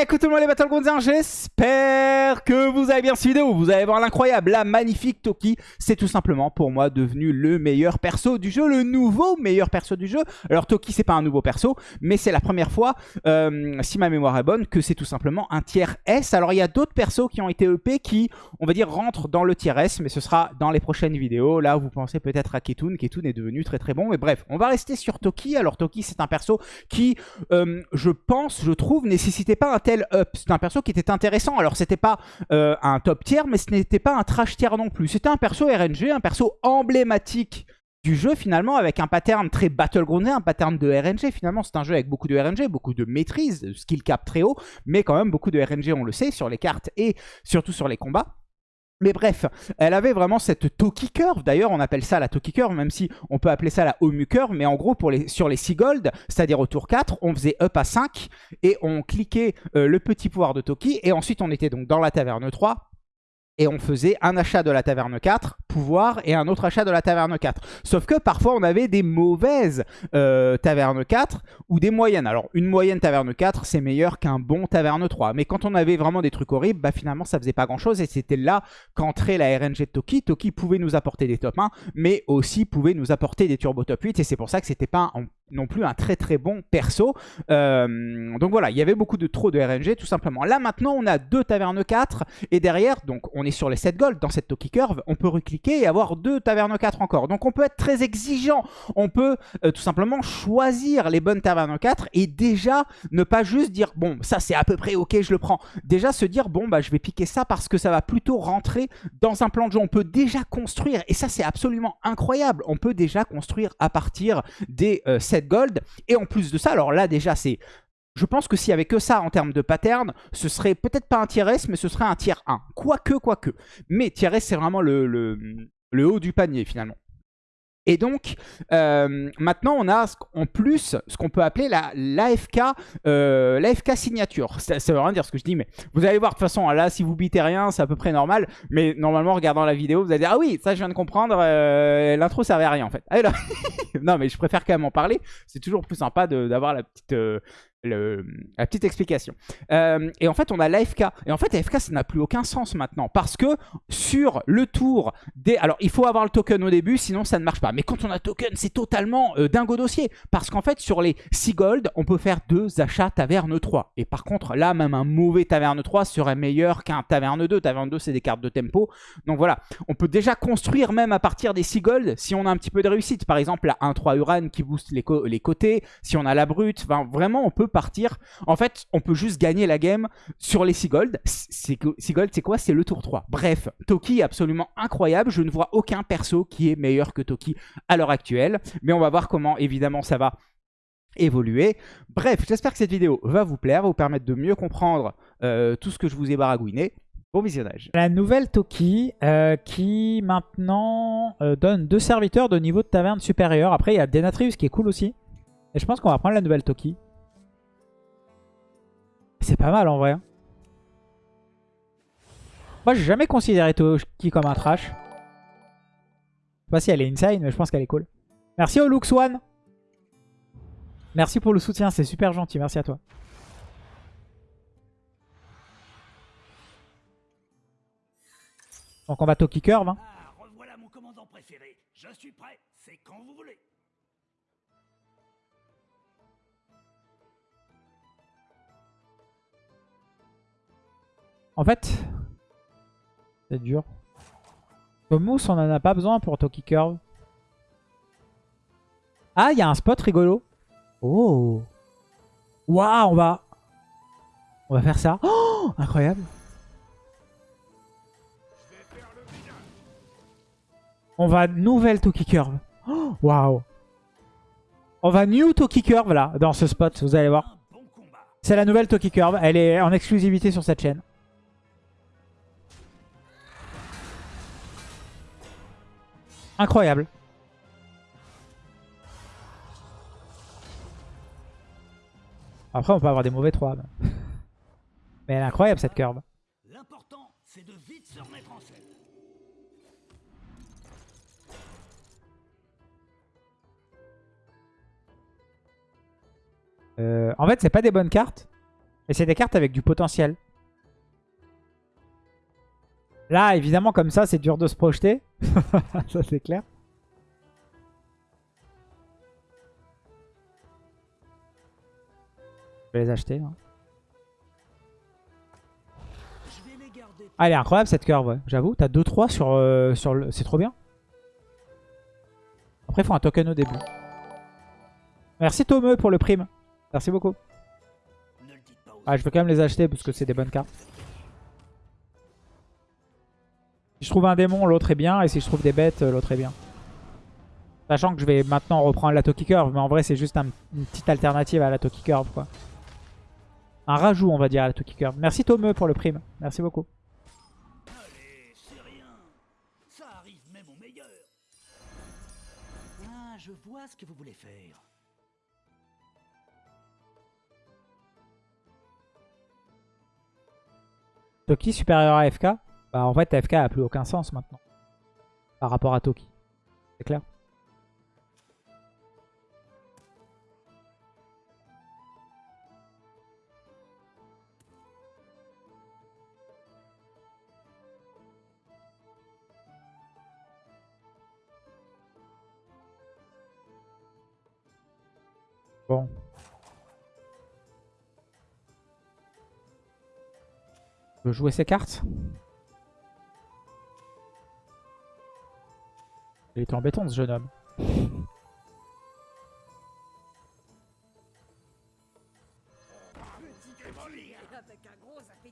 Écoute tout le monde les Battlegrounds, j'espère que vous avez bien suivi vidéo. Vous allez voir l'incroyable, la magnifique Toki. C'est tout simplement pour moi devenu le meilleur perso du jeu, le nouveau meilleur perso du jeu. Alors Toki c'est pas un nouveau perso, mais c'est la première fois, euh, si ma mémoire est bonne, que c'est tout simplement un tiers S. Alors il y a d'autres persos qui ont été EP qui, on va dire, rentrent dans le tiers S, mais ce sera dans les prochaines vidéos. Là vous pensez peut-être à Ketun. Ketun est devenu très très bon, mais bref, on va rester sur Toki. Alors Toki c'est un perso qui, euh, je pense, je trouve, nécessitait pas un C'est un perso qui était intéressant. Alors, c'était pas euh, un top tier, mais ce n'était pas un trash tier non plus. C'était un perso RNG, un perso emblématique du jeu finalement avec un pattern très battlegroundé, un pattern de RNG finalement c'est un jeu avec beaucoup de RNG, beaucoup de maîtrise, skill cap très haut, mais quand même beaucoup de RNG on le sait sur les cartes et surtout sur les combats. Mais bref, elle avait vraiment cette Toki Curve. D'ailleurs, on appelle ça la Toki Curve, même si on peut appeler ça la Omu Curve. Mais en gros, sur les 6 gold, c'est-à-dire au tour 4, on faisait up à 5 et on cliquait euh, le petit pouvoir de Toki. Et ensuite, on était donc dans la taverne 3 et on faisait un achat de la taverne 4, et un autre achat de la taverne 4. Sauf que parfois on avait des mauvaises euh, tavernes 4 ou des moyennes. Alors une moyenne taverne 4 c'est meilleur qu'un bon taverne 3. Mais quand on avait vraiment des trucs horribles, bah finalement ça faisait pas grand chose et c'était là qu'entrait la RNG de Toki. Toki pouvait nous apporter des top 1 mais aussi pouvait nous apporter des turbo top 8 et c'est pour ça que c'était pas non plus un très très bon perso. Euh, donc voilà, il y avait beaucoup de trop de RNG tout simplement. Là maintenant on a deux tavernes 4 et derrière, donc on est sur les 7 gold dans cette Toki Curve, on peut recliquer et avoir deux tavernes 4 encore. Donc on peut être très exigeant, on peut euh, tout simplement choisir les bonnes tavernes 4 et déjà ne pas juste dire bon ça c'est à peu près ok je le prends. Déjà se dire bon bah je vais piquer ça parce que ça va plutôt rentrer dans un plan de jeu. On peut déjà construire et ça c'est absolument incroyable. On peut déjà construire à partir des 7 gold. Et en plus de ça, alors là déjà c'est... Je pense que s'il n'y avait que ça en termes de pattern, ce serait peut-être pas un tier S, mais ce serait un tier 1. Quoique, quoique. Mais tier S, c'est vraiment le, le haut du panier finalement. Et donc, euh, maintenant, on a en plus ce qu'on peut appeler l'AFK euh, signature. Ça, veut rien dire ce que je dis, mais vous allez voir de toute façon, là, si vous bitez rien, c'est à peu près normal. Mais normalement, en regardant la vidéo, vous allez dire « Ah oui, ça, je viens de comprendre, euh, l'intro servait à rien, en fait. Ah, non, mais je préfère quand même en parler. C'est toujours plus sympa d'avoir la petite... La petite explication. Euh, et en fait, on a l'AFK. Et en fait, l'AFK, ça n'a plus aucun sens maintenant. Parce que sur le tour des... Alors, il faut avoir le token au début, sinon ça ne marche pas. Mais quand on a token, c'est totalement euh, dingo dossier. Parce qu'en fait, sur les 6 gold, on peut faire deux achats taverne 3. Et par contre, là, même un mauvais taverne 3 serait meilleur qu'un taverne 2. Taverne 2, c'est des cartes de tempo. Donc voilà, on peut déjà construire même à partir des 6 gold si on a un petit peu de réussite. Par exemple, la 1-3 Uran qui booste les, les côtés. Si on a la brute, vraiment, on peut partir. En fait, on peut juste gagner la game sur les 6 gold. 6 gold, c'est quoi? C'est le tour 3. Bref, Toki est absolument incroyable. Je ne vois aucun perso qui est meilleur que Toki à l'heure actuelle. Mais on va voir comment, évidemment, ça va évoluer. Bref, j'espère que cette vidéo va vous plaire, va vous permettre de mieux comprendre euh, tout ce que je vous ai baragouiné. Bon visionnage. La nouvelle Toki euh, qui maintenant euh, donne deux serviteurs de niveau de taverne supérieur. Après, il y a Denatrius qui est cool aussi. Et je pense qu'on va prendre la nouvelle Toki. C'est pas mal en vrai. Moi, j'ai jamais considéré Toki comme un trash. Je sais pas si elle est insane, mais je pense qu'elle est cool. Merci au Lux One. Merci pour le soutien, c'est super gentil. Merci à toi. Donc on va Toki Curve. Hein. Ah, revoilà mon commandant préféré. Je suis prêt, c'est quand vous voulez. En fait, c'est dur. Comme mousse, on en a pas besoin pour Toki Curve. Ah, il y a un spot rigolo. Oh. Waouh, on va... On va faire ça. Oh, incroyable. On va nouvelle Toki Curve. Oh, waouh. On va new Toki Curve là, dans ce spot, vous allez voir. C'est la nouvelle Toki Curve. Elle est en exclusivité sur cette chaîne. Incroyable. Après, on peut avoir des mauvais 3. Mais, elle est incroyable cette curve. L'important, c'est de vite se remettre en scène. Euh, en fait, c'est pas des bonnes cartes. Et c'est des cartes avec du potentiel. Là, évidemment, comme ça, c'est dur de se projeter. ça, c'est clair. Je vais les acheter. hein. Ah, elle est incroyable cette curve, ouais. J'avoue, t'as 2-3 sur, euh, sur le... C'est trop bien. Après, il faut un token au début. Merci Tomeu pour le prime. Merci beaucoup. Ah, je vais quand même les acheter parce que c'est des bonnes cartes. Si je trouve un démon, l'autre est bien. Et si je trouve des bêtes, euh, l'autre est bien. Sachant que je vais maintenant reprendre la Toki Curve. Mais en vrai, c'est juste un- une petite alternative à la Toki Curve, quoi. Un rajout, on va dire, à la Toki Curve. Merci Tomeu pour le prime. Merci beaucoup. Je vois ce que vous voulez faire. Toki supérieur à FK Bah en fait FK a plus aucun sens maintenant. Par rapport à Toki. C'est clair? Bon. Je veux jouer ses cartes? Il est embêtant ce jeune homme.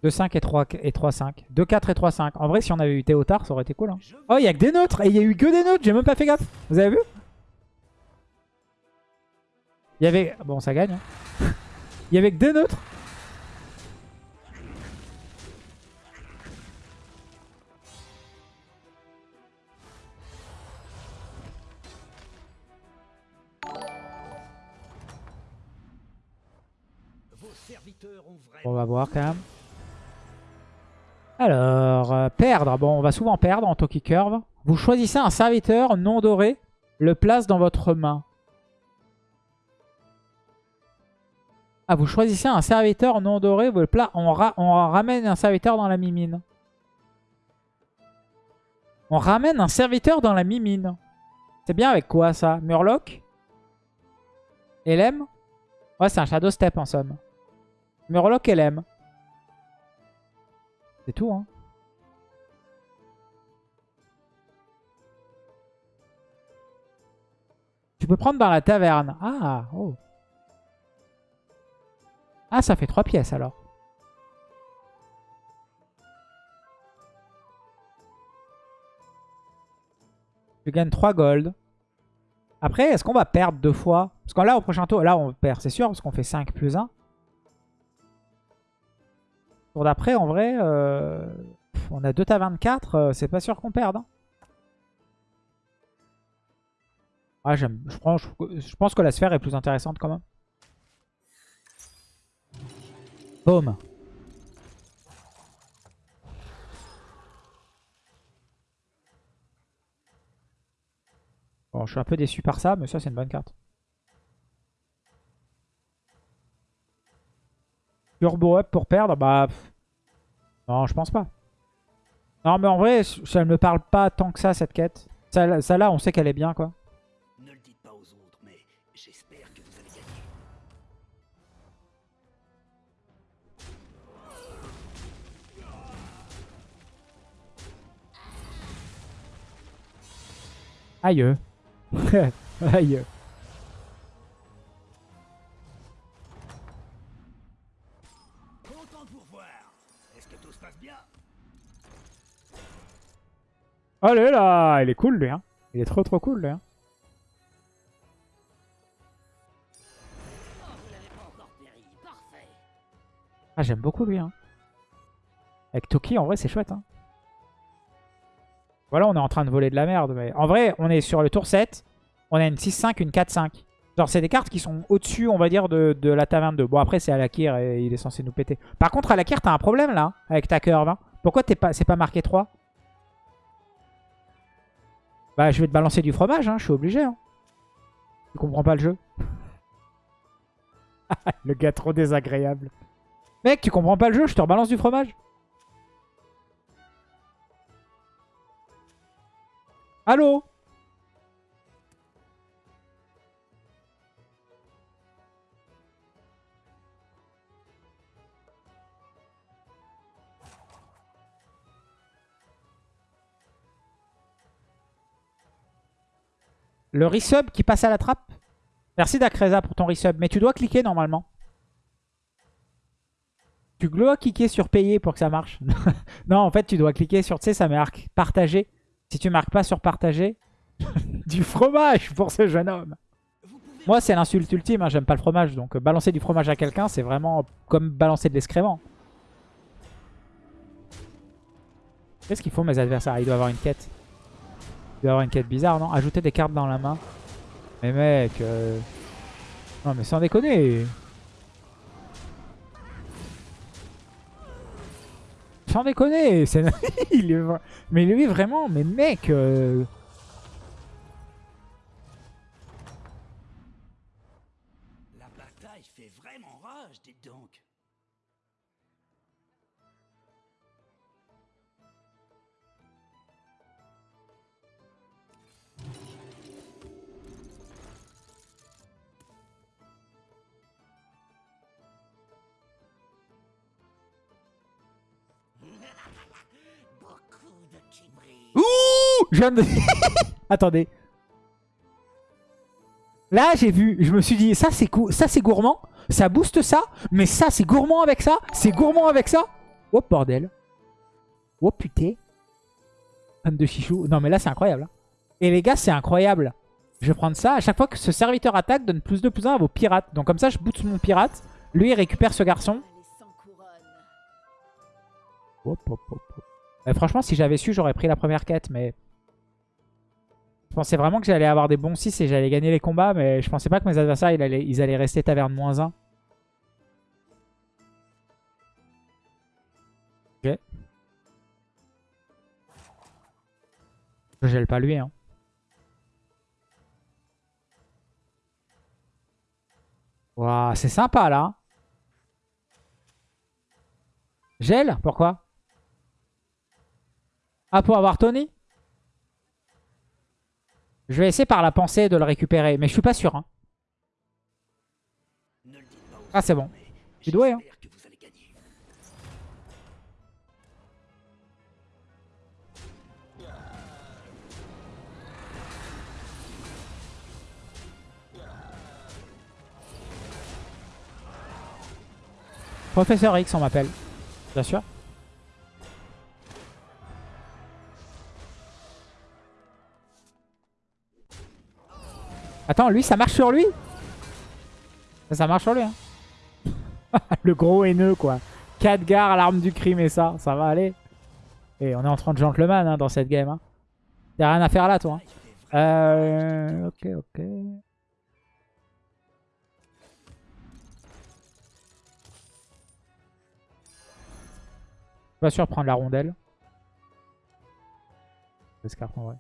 De 5 et 3 et 3 5. 2 4 et 3 5. En vrai si on avait eu Théotard ça aurait été cool. hein. Oh il y a que des neutres et il y a eu que des neutres, j'ai même pas fait gaffe. Vous avez vu? Il y avait bon ça gagne. hein. Il y avait que des neutres. On va voir quand même. Alors, euh, perdre. Bon, on va souvent perdre en Toki Curve. Vous choisissez un serviteur non doré, le place dans votre main. Ah, vous choisissez un serviteur non doré, vous le on, on ramène un serviteur dans la mimine. On ramène un serviteur dans la mimine. C'est bien avec quoi ça? Murloc? LM Ouais, c'est un Shadow Step en somme. Murloc LM. C'est tout, hein. Tu peux prendre dans la taverne. Ah, oh. Ah, ça fait 3 pièces alors. Tu gagnes 3 gold. Après, est-ce qu'on va perdre deux fois? Parce que là, au prochain tour, là, on perd, c'est sûr, parce qu'on fait 5 plus 1. Tour d'après, en vrai, euh, on a 2 tavernes 4, euh, c'est pas sûr qu'on perde. hein. Ah. Je, prends- je, je pense que la sphère est plus intéressante quand même. Boom. Bon, je suis un peu déçu par ça, mais ça, c'est une bonne carte. Turbo up pour perdre Bah. pff. Non, je pense pas. Non, mais en vrai, ça ne me parle pas tant que ça, cette quête. Ça, ça là, on sait qu'elle est bien, quoi. Ne le dites pas aux autres, mais j'espère que vous allez gagner. Aïe. Aïe. Allez là, il est cool, lui. Hein. Il est trop trop cool, lui. Hein. Ah, j'aime beaucoup lui. Hein. Avec Toki, en vrai, c'est chouette. Hein. Voilà, on est en train de voler de la merde. Mais en vrai, on est sur le tour 7. On a une 6-5, une 4-5. Genre, c'est des cartes qui sont au-dessus, on va dire, de, de la taverne 2. Bon, après, c'est Alakir et il est censé nous péter. Par contre, Alakir, t'as un problème là, avec ta curve. hein. Pourquoi t'es pas, c'est pas marqué 3 Bah, je vais te balancer du fromage, hein, je suis obligé. Hein. Tu comprends pas le jeu? Le gars trop désagréable. Mec, tu comprends pas le jeu, je te rebalance du fromage. Allô? Le resub qui passe à la trappe Merci Dakreza pour ton resub. Mais tu dois cliquer normalement. Tu dois cliquer sur payer pour que ça marche. non, en fait, tu dois cliquer sur, tu sais, ça marque partager. Si tu marques pas sur partager, du fromage pour ce jeune homme. Moi, c'est l'insulte ultime. hein, J'aime pas le fromage. Donc, euh, balancer du fromage à quelqu'un, c'est vraiment comme balancer de l'excrément. Qu'est-ce qu'ils font mes adversaires? Il doit avoir une quête. Il avoir une quête bizarre, non? Ajouter des cartes dans la main. Mais mec... euh, Non, mais sans déconner Sans déconner Il est... vra- Mais lui, vraiment, mais mec... euh, La bataille fait vraiment rage. Je viens de... Attendez. Là, j'ai vu, je me suis dit, ça c'est ça c'est gourmand, ça booste ça, mais ça c'est gourmand avec ça, c'est gourmand avec ça. Oh bordel. Oh putain. Fan de chichou. Non mais là c'est incroyable. hein. Et les gars, c'est incroyable. Je vais prendre ça. À chaque fois que ce serviteur attaque, donne plus de plus 1 à vos pirates. Donc comme ça, je booste mon pirate. Lui, il récupère ce garçon. Hop, hop, hop, hop. Euh, franchement, si j'avais su, j'aurais pris la première quête, mais... Je pensais vraiment que j'allais avoir des bons 6 et j'allais gagner les combats, mais je pensais pas que mes adversaires, ils allaient, rester taverne moins 1. Ok. Je gèle pas lui, hein. C'est sympa, là. Gel Pourquoi? Ah, pour avoir Tony? Je vais essayer par la pensée de le récupérer, mais je suis pas sûr. hein. Ah, c'est bon. mais Tu dois, hein. Professeur X, on m'appelle. Bien sûr. Attends, lui, ça marche sur lui Ça, marche sur lui, hein. Le gros haineux, quoi. Khadgar, l'arme du crime et ça. Ça va aller. Et on est en 30 gentleman hein, dans cette game. Hein. Y'a rien à faire là, toi. hein. Euh... Ok, ok. Pas sûr de prendre la rondelle. J'escarpe en vrai.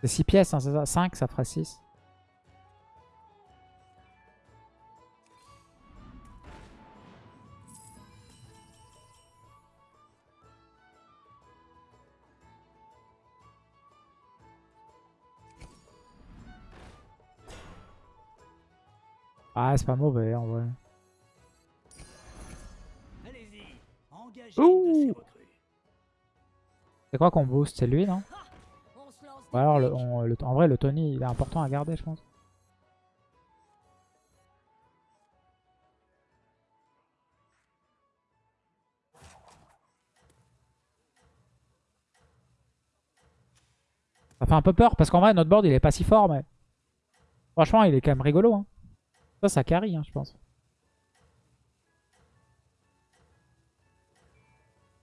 C'est 6 pièces, hein, c'est ça? 5, ça fera 6. Ah, c'est pas mauvais en vrai. C'est quoi qu'on booste? C'est lui, non? Alors, en vrai, le Tony, il est important à garder, je pense. Ça fait un peu peur, parce qu'en vrai, notre board, il est pas si fort, mais... Franchement, il est quand même rigolo. Hein. Ça, ça carry, hein, je pense.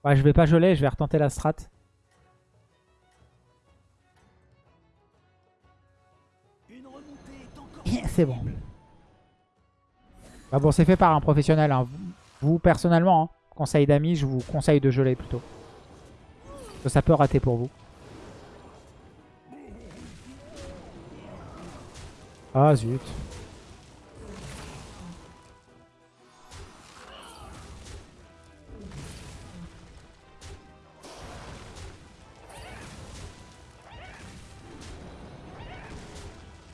Ouais, je vais pas geler, je vais retenter la strat. C'est bon. Bah bon, c'est fait par un professionnel. hein. Vous, personnellement, hein, conseil d'amis, je vous conseille de geler plutôt. Parce que ça peut rater pour vous. Ah zut.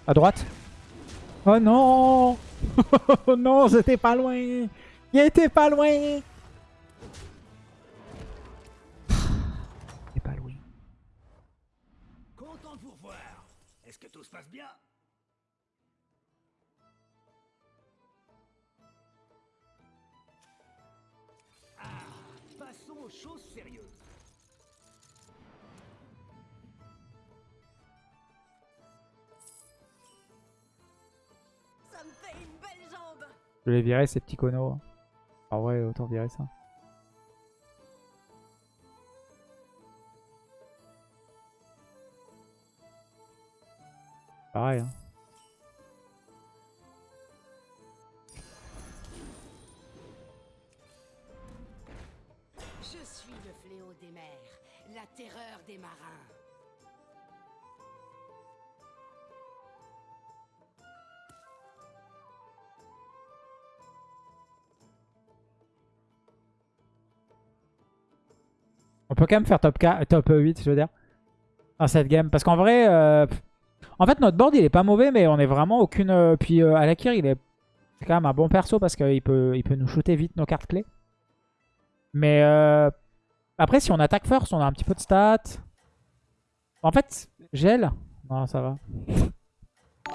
À droite? Oh non Oh non, j'étais pas loin Il était pas loin est pas loin. Content de vous revoir. Est-ce que tout se passe bien? Ah, passons aux choses sérieuses. Je vais virer ces petits conos. En vrai, autant virer ça. Pareil. Hein. Peut quand même faire top, 4, top 8, je veux dire. Dans cette game. Parce qu'en vrai, euh, en fait, notre board, il est pas mauvais, mais on est vraiment aucune... euh, puis euh, Alakir, il est quand même un bon perso parce qu'il peut, il peut nous shooter vite nos cartes clés. Mais euh, après, si on attaque first, on a un petit peu de stats. En fait, gel. Non, ça va.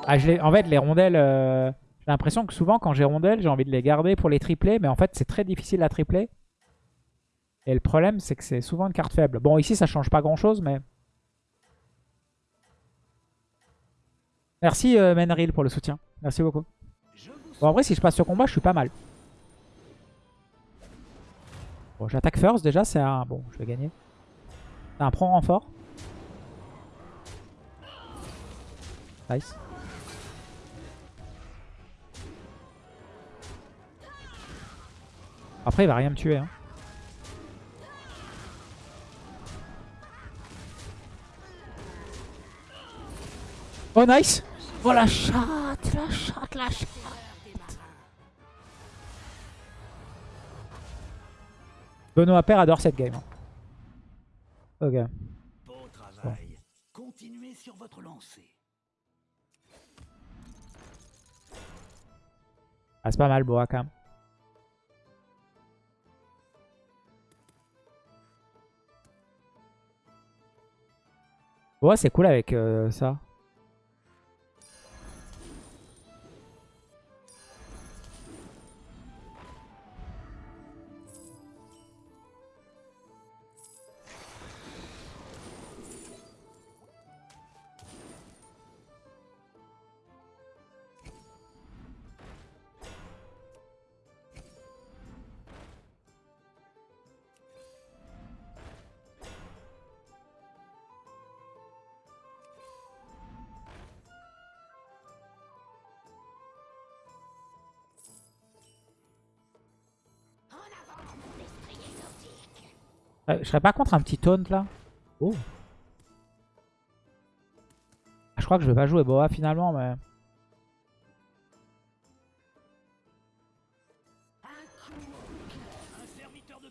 Ah, en fait, les rondelles... j'ai l'impression que souvent, quand j'ai rondelles, j'ai envie de les garder pour les tripler. Mais en fait, c'est très difficile à tripler. Et le problème, c'est que c'est souvent une carte faible. Bon, ici, ça change pas grand-chose, mais... Merci, euh, Menril, pour le soutien. Merci beaucoup. Bon, en vrai, si je passe ce combat, je suis pas mal. Bon, j'attaque first, déjà, c'est un... Bon, je vais gagner. C'est un prend renfort. Nice. Après, il va rien me tuer. Hein. Oh, nice Oh, la chatte, la chatte, la chatte. Terreur des marins. Benoît Père adore cette game. hein. Ok. Beau travail. Continuez sur votre lancée. Ah, c'est pas mal, Boa, quand même. Boa, c'est cool avec euh, ça. Euh, je serais pas contre un petit taunt là Oh. Ah, Je crois que je vais pas jouer Boa finalement, mais...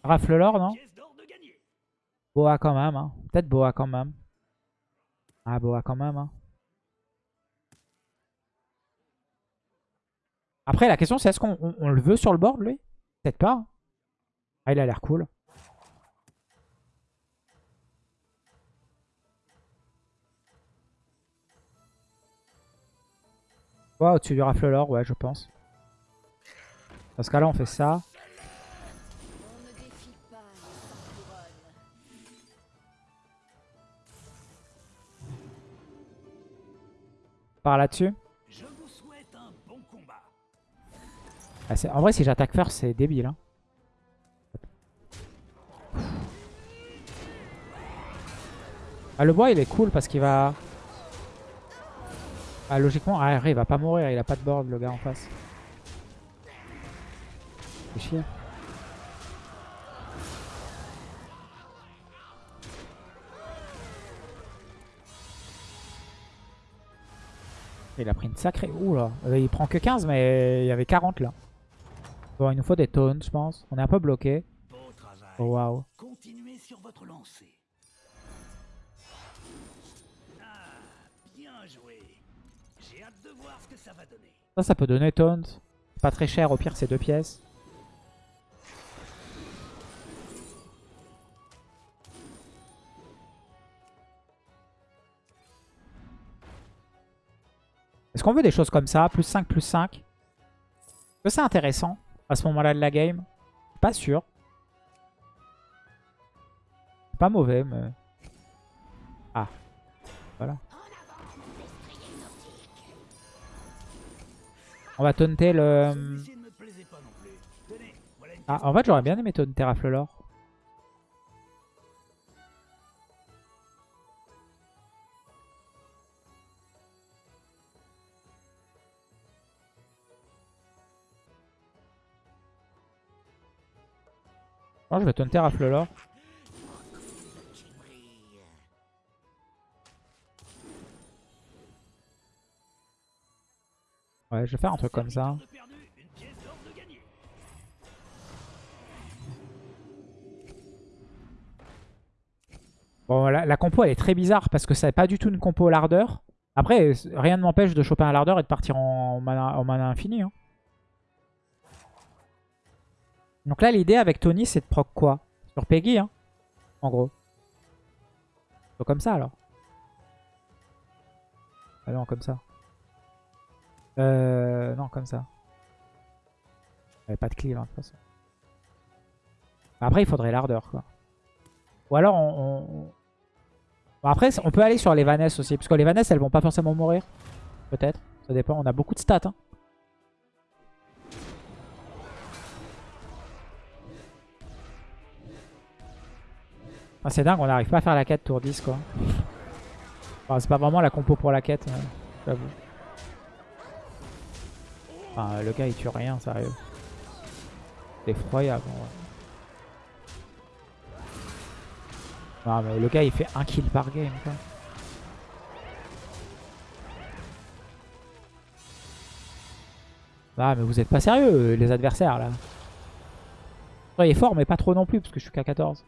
Rafle l'or, non? Boa quand même, hein. Peut-être Boa quand même. Ah, Boa quand même, hein. Après, la question c'est est-ce qu'on on- on le veut sur le board, lui? Peut-être pas. hein. Ah, il a l'air cool. Ouais, au-dessus du rafle l'or, ouais, je pense. Dans ce cas-là, on fait ça. Par là-dessus. Ah, en vrai, si j'attaque first, c'est débile. hein. Ah, le bois, il est cool parce qu'il va... Ah, logiquement, ah, il va pas mourir, il a pas de board le gars en face. C'est. Il a pris une sacrée... Ouh là Il prend que 15 mais il y avait 40 là. Bon il nous faut des taunts je pense. On est un peu bloqué. Oh waouh. Ça ça peut donner taunt. Pas très cher, au pire c'est deux pièces. Est-ce qu'on veut des choses comme ça Plus 5, plus 5 Est-ce que c'est intéressant à ce moment-là de la game? Pas sûr. Pas mauvais, mais... On va taunter le... Une Ah, en fait, j'aurais bien aimé taunter Raflelor. Non, je vais taunter Raflelor. Ouais, je vais faire un truc comme ça. Bon, la, la compo, elle est très bizarre parce que c'est pas du tout une compo lardeur. Après, rien ne m'empêche de choper un lardeur et de partir en mana, en infini. hein. Donc là, l'idée avec Tony, c'est de proc quoi? Sur Peggy, hein, en gros. Comme ça, alors. Ah non, comme ça. Euh... Non, comme ça. Avait pas de cleave, hein, de toute façon. Après, il faudrait l'ardeur, quoi. Ou alors, on... on- Bon, après, on peut aller sur les Vaness aussi. Parce que les Vaness, elles vont pas forcément mourir. Peut-être. Ça dépend. On a beaucoup de stats. Hein. Ah, c'est dingue, on n'arrive pas à faire la quête tour 10, quoi. C'est pas vraiment la compo pour la quête, euh, j'avoue. Le gars, il tue rien, sérieux. C'est effroyable, en vrai. Non mais le gars il fait un kill par game quoi. Ah mais vous êtes pas sérieux les adversaires là. Soyez fort mais pas trop non plus parce que je suis qu'à 14.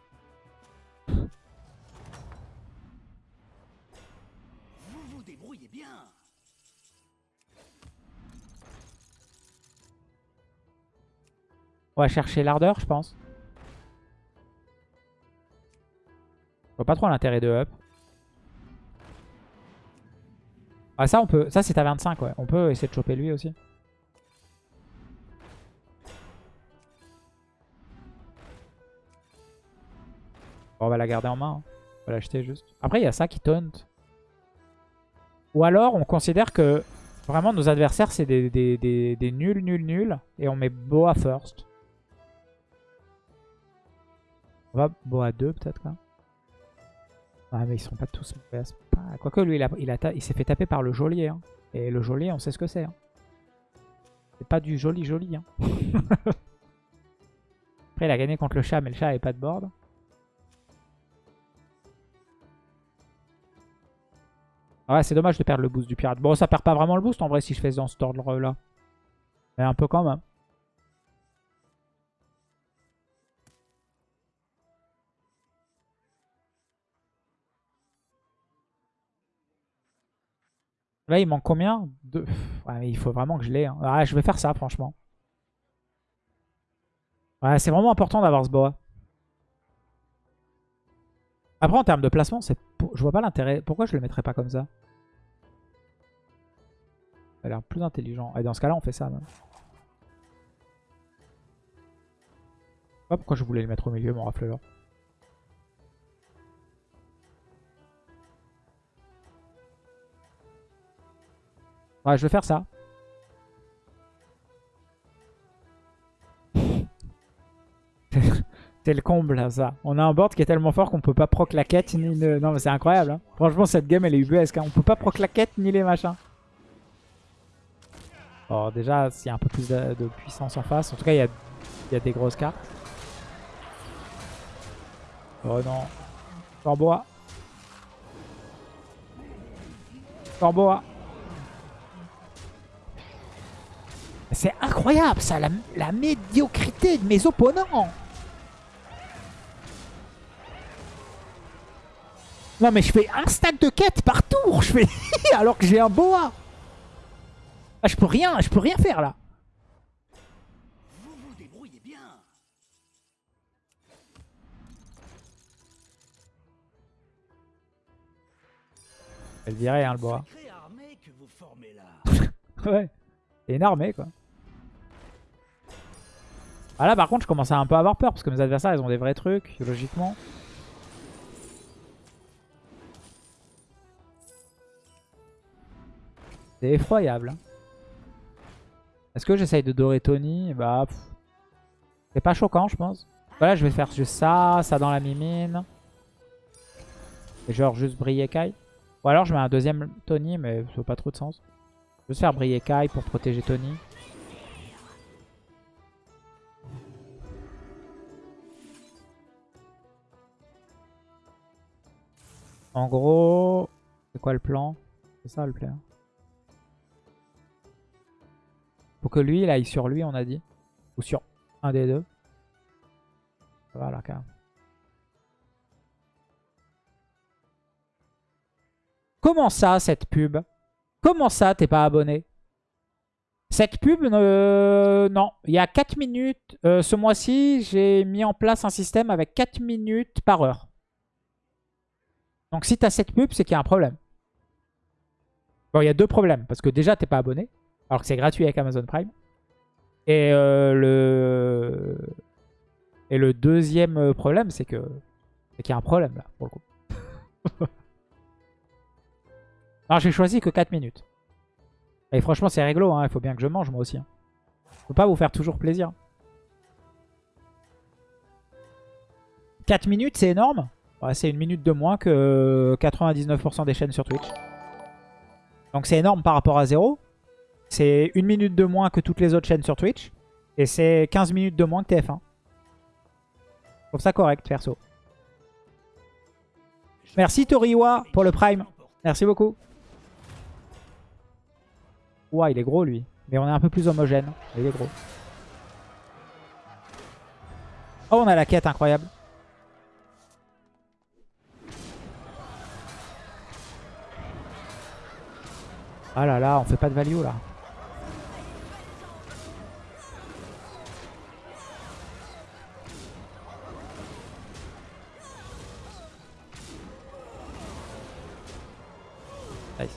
On va chercher l'ardeur je pense. Je vois pas trop l'intérêt de up. Ah ça on peut, ça c'est à 25 ouais. On peut essayer de choper lui aussi. Bon, on va la garder en main. hein. On va l'acheter juste. Après il y a ça qui taunt. Ou alors on considère que vraiment nos adversaires c'est des, des, nuls nuls nuls. Et on met Boa first. On va Boa 2 peut-être quoi. Ah mais ils sont pas tous mauvais à point. Quoique lui il s'est fait taper par le geôlier. hein. Et le geôlier on sait ce que c'est. hein. C'est pas du joli joli. hein. Après il a gagné contre le chat mais le chat avait pas de board. Ah ouais c'est dommage de perdre le boost du pirate. Bon ça perd pas vraiment le boost en vrai si je fais dans cet ordre là. Mais un peu quand même. Là, il manque combien mais il faut vraiment que je l'ai. hein. Ah, je vais faire ça, franchement. Ouais, c'est vraiment important d'avoir ce boa. Après, en termes de placement, c'est je vois pas l'intérêt. Pourquoi je le mettrais pas comme ça Ça a l'air plus intelligent. Et dans ce cas-là, on fait ça. Même. Je sais pas pourquoi je voulais le mettre au milieu, mon rafleur. Je vais faire ça. C'est le comble, ça. On a un board qui est tellement fort qu'on peut pas proc la quête ni le... Non, mais c'est incroyable. hein. Franchement, cette game, elle est ubuesque. Hein. On peut pas proc la quête ni les machins. Bon, déjà, s'il y a un peu plus de, puissance en face. En tout cas, il y a, y a des grosses cartes. Oh non. Corboa. Corboa. C'est incroyable ça, la, la médiocrité de mes opponents. Non mais je fais un stack de quête par tour, je fais alors que j'ai un boa. Ah, je peux rien, je peux rien faire là. Vous vous débrouillez bien. Elle virait hein, le boa. Sacrée armée que vous formez là. Ouais. C'est une armée quoi. Ah là par contre je commence à un peu avoir peur parce que mes adversaires ils ont des vrais trucs, logiquement. C'est effroyable. hein. Est-ce que j'essaye de dorer Tony? Bah c'est pas choquant je pense. Voilà je vais faire juste ça, ça dans la mimine. Et genre juste briller Kai. Ou alors je mets un deuxième Tony mais ça n'a pas trop de sens. Je vais juste faire briller Kai pour protéger Tony. En gros, c'est quoi le plan? C'est ça le plan. Faut que lui, il aille sur lui, on a dit. Ou sur un des deux. Ça va là, quand même. Comment ça, cette pub? Comment ça, t'es pas abonné? Cette pub, non. Il y a 4 minutes. euh, ce mois-ci, j'ai mis en place un système avec 4 minutes par heure. Donc si t'as cette pub, c'est qu'il y a un problème. Bon, il y a deux problèmes. Parce que déjà, t'es pas abonné. Alors que c'est gratuit avec Amazon Prime. Et euh, le... Et le deuxième problème, c'est que c'est qu'il y a un problème là, pour le coup. Alors j'ai choisi que 4 minutes. Et franchement, c'est réglo, hein. il faut bien que je mange moi aussi. hein. Je peux pas vous faire toujours plaisir. 4 minutes, c'est énorme. C'est une minute de moins que 99% des chaînes sur Twitch. Donc c'est énorme par rapport à 0. C'est une minute de moins que toutes les autres chaînes sur Twitch. Et c'est 15 minutes de moins que TF1. Je trouve ça correct, perso. Merci Toriwa pour le Prime. Merci beaucoup. Ouah, il est gros lui. Mais on est un peu plus homogène. Il est gros. Oh, on a la quête incroyable. Ah là là, on fait pas de value là. Nice.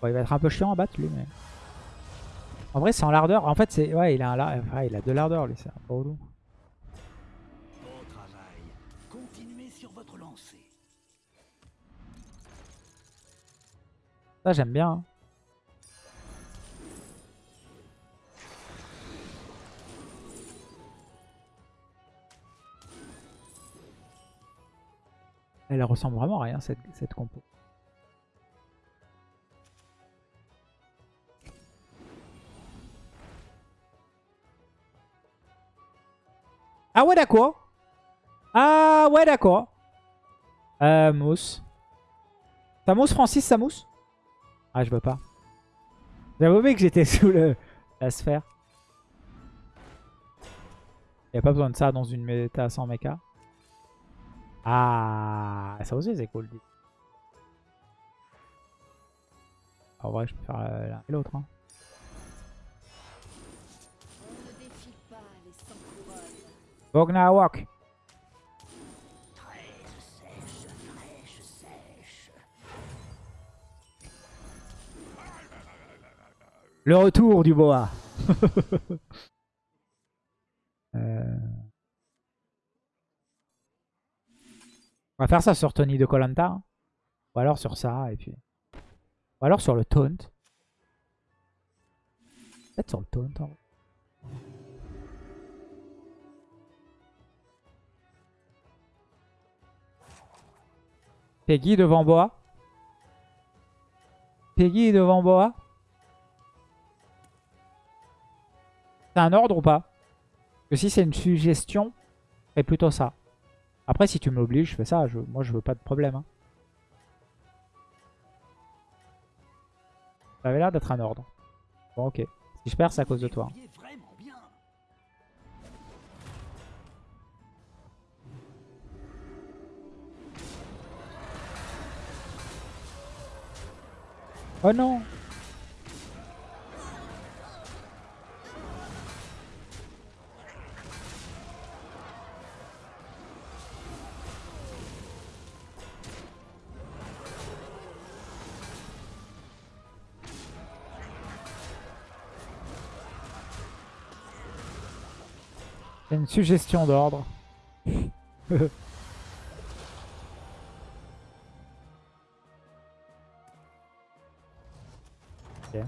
Bon, il va être un peu chiant à battre lui, mais. En vrai, c'est en lardeur. En fait, c'est. Ouais, il a, un il a deux lardeurs lui, c'est un peu relou. Ça, j'aime bien. hein. Elle ressemble vraiment à rien, cette, cette compo. Ah ouais, d'accord. Ah ouais, d'accord. Euh, mousse. Ça mousse, Francis, ça mousse? Ah, je veux pas. J'avais oublié que j'étais sous le, la sphère. Il a pas besoin de ça dans une méta sans mecha. Ah, ça aussi c'est cool. En vrai, je peux faire euh, l'un et l'autre. hein. Walk. Le retour du boa. Euh. On va faire ça sur Tony de Colanta. Ou alors sur ça, et puis... Ou alors sur le taunt. Peut-être sur le taunt. en vrai. Peggy devant Boa. Peggy devant Boa. C'est un ordre ou pas? Que si c'est une suggestion, c'est plutôt ça. Après, si tu m'obliges, je fais ça. Moi, je veux pas de problème. hein. Ça avait l'air d'être un ordre. Bon, ok. Si je perds, c'est à cause de toi. Bien. Oh non C'est une suggestion d'ordre. Ok.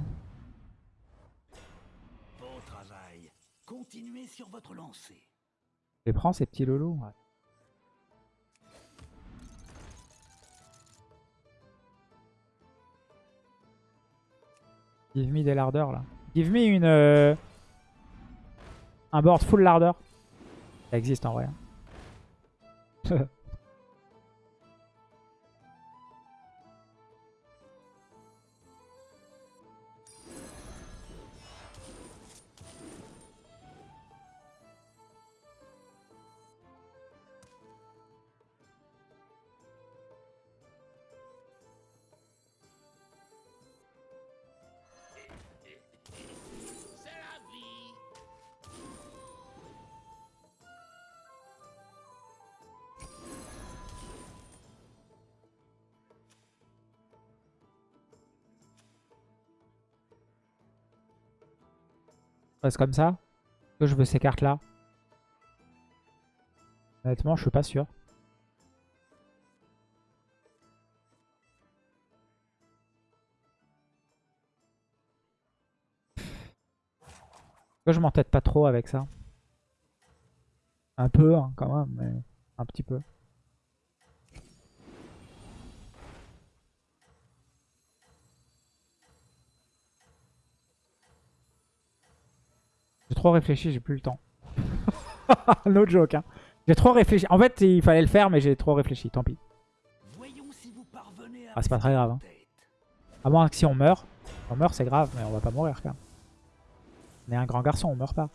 Bon travail. Continuez sur votre lancée. Je les prends ces petits lolos. ouais. Give me des lardeurs là. Give me une euh, un board full larder. Existe en vrai. reste comme ça. Que je veux ces cartes là. Honnêtement, je suis pas sûr. Que je m'entête pas trop avec ça. Un peu hein, quand même, mais un petit peu. Trop réfléchi, j'ai plus le temps. no joke, hein. J'ai trop réfléchi. En fait, il fallait le faire, mais j'ai trop réfléchi, tant pis. Voyons si vous parvenez à Ah, c'est pas très grave, hein. À moins que si on meurt. On meurt, c'est grave, mais on va pas mourir quand même. On est un grand garçon, on meurt pas.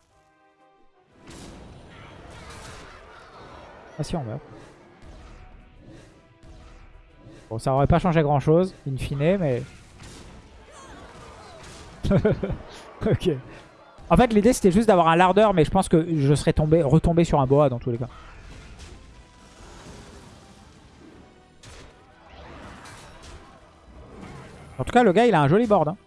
Ah si, on meurt. Bon, ça aurait pas changé grand chose, in fine, mais... ok. En fait, l'idée c'était juste d'avoir un lardeur, mais je pense que je serais tombé, retombé sur un boa dans tous les cas. En tout cas, le gars, il a un joli board. hein.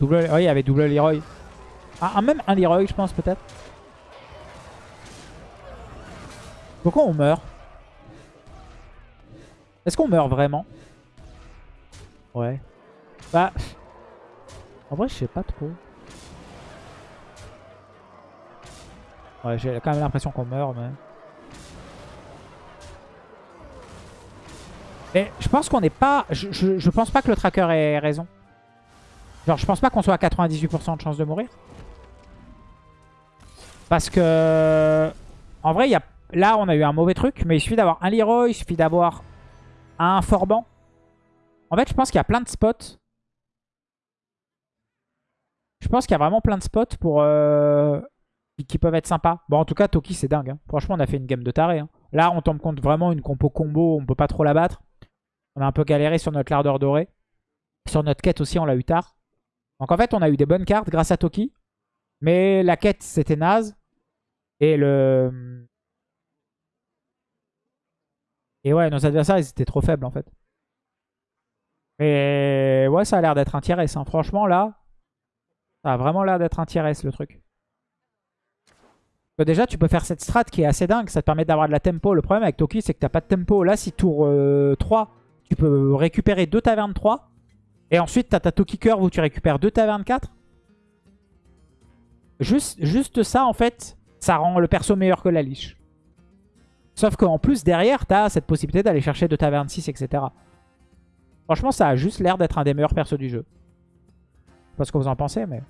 Double... Oui, il y avait double Leroy. Ah, un- même un Leroy, je pense, peut-être. Pourquoi on meurt? Est-ce qu'on meurt vraiment? Ouais. Bah... En vrai, je sais pas trop. Ouais, j'ai quand même l'impression qu'on meurt, mais... Mais je pense qu'on n'est pas... Je, je, je pense pas que le tracker ait raison. Genre, je pense pas qu'on soit à 98% de chance de mourir. Parce que... En vrai, y a... là, on a eu un mauvais truc. Mais il suffit d'avoir un Leroy, il suffit d'avoir un Forban. En fait, je pense qu'il y a plein de spots. Je pense qu'il y a vraiment plein de spots pour... euh, qui- peuvent être sympas. Bon, en tout cas, Toki, c'est dingue. hein. Franchement, on a fait une game de taré. hein. Là, on tombe compte vraiment une compo combo. On peut pas trop la battre. On a un peu galéré sur notre lardeur doré. Sur notre quête aussi, on l'a eu tard. Donc en fait, on a eu des bonnes cartes grâce à Toki. Mais la quête, c'était naze. Et le... Et ouais, nos adversaires, ils étaient trop faibles en fait. Mais ouais, ça a l'air d'être un tier S. hein. Franchement, là, ça a vraiment l'air d'être un tier S le truc. Que déjà, tu peux faire cette strat qui est assez dingue. Ça te permet d'avoir de la tempo. Le problème avec Toki, c'est que t'as pas de tempo. Là, si tour euh, 3, tu peux récupérer deux tavernes 3. Et ensuite, t'as ta Toki Curve où tu récupères deux tavernes 4. Juste, ça, en fait, ça rend le perso meilleur que la liche. Sauf qu'en plus, derrière, t'as cette possibilité d'aller chercher deux tavernes 6, etc. Franchement, ça a juste l'air d'être un des meilleurs persos du jeu. Je sais pas ce que vous en pensez, mais...